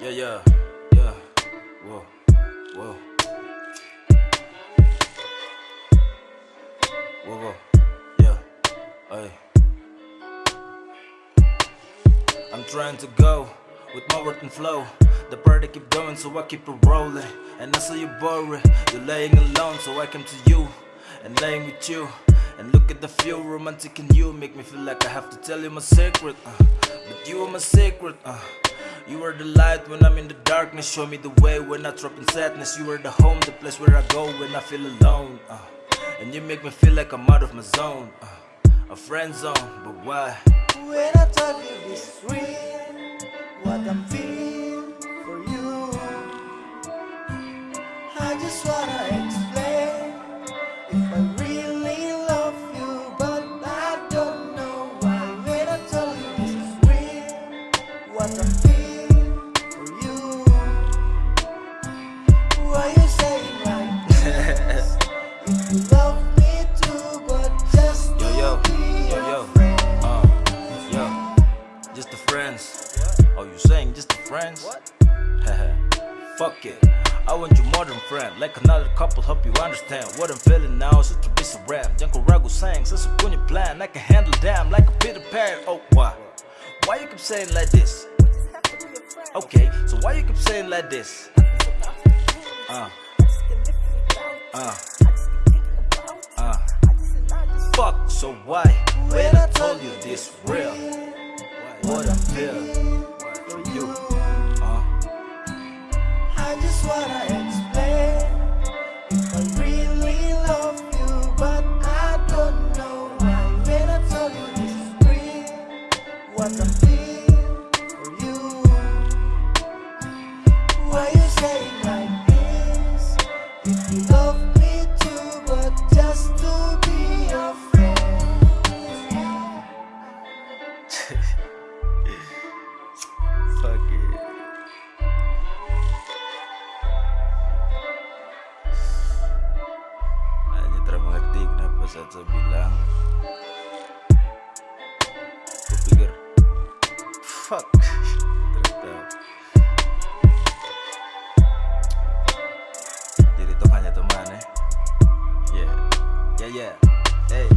Yeah, yeah, yeah. Whoa, whoa. Whoa, whoa. Yeah, hey. I'm trying to go with my work and flow. The party keep going, so I keep it rolling. And I saw you boring. You're laying alone, so I come to you and laying with you. And look at the feel romantic in you. Make me feel like I have to tell you my secret. Uh, but you are my secret. Uh. You are the light when I'm in the darkness. Show me the way when I drop in sadness. You are the home, the place where I go when I feel alone. Uh, and you make me feel like I'm out of my zone. Uh, a friend zone, but why? When I talk you this real, what I'm feeling friends? Fuck it. I want you more than friend Like another couple, hope you understand What I'm feeling now is a be of rap Diyan ko rago saying, sa sukunya plan I can handle them like a Peter Pan Oh, why? Why you keep saying like this? Okay, so why you keep saying like this? Uh, uh, uh Fuck, so why? When I told you this real What I feel I explain I really love you, but I don't know why. When I told you this is real, what I'm feeling for you. Why you like this? You love me too, but just to be your friend. Ustadz bilang aku pikir Fuck Ternyata Jadi tuh hanya teman ya Ya ya ya. Hey.